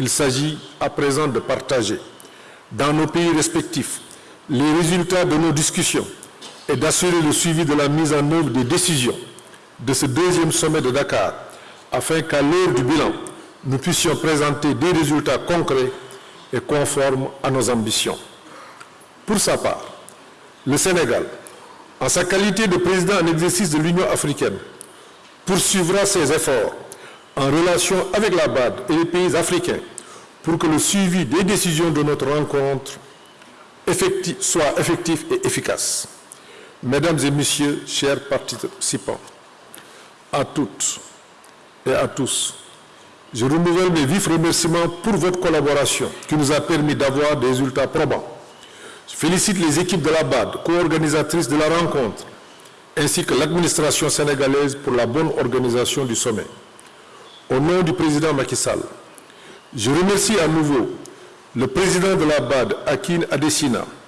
il s'agit à présent de partager dans nos pays respectifs les résultats de nos discussions et d'assurer le suivi de la mise en œuvre des décisions de ce deuxième sommet de Dakar afin qu'à l'heure du bilan, nous puissions présenter des résultats concrets et conformes à nos ambitions. Pour sa part, le Sénégal, en sa qualité de président en exercice de l'Union africaine, poursuivra ses efforts en relation avec la BAD et les pays africains pour que le suivi des décisions de notre rencontre soit effectif et efficace. Mesdames et Messieurs, chers participants, à toutes et à tous, je renouvelle mes vifs remerciements pour votre collaboration qui nous a permis d'avoir des résultats probants. Je félicite les équipes de la BAD, co-organisatrices de la rencontre, ainsi que l'administration sénégalaise pour la bonne organisation du sommet. Au nom du président Macky Sall, je remercie à nouveau le président de la BAD, Akin Adesina,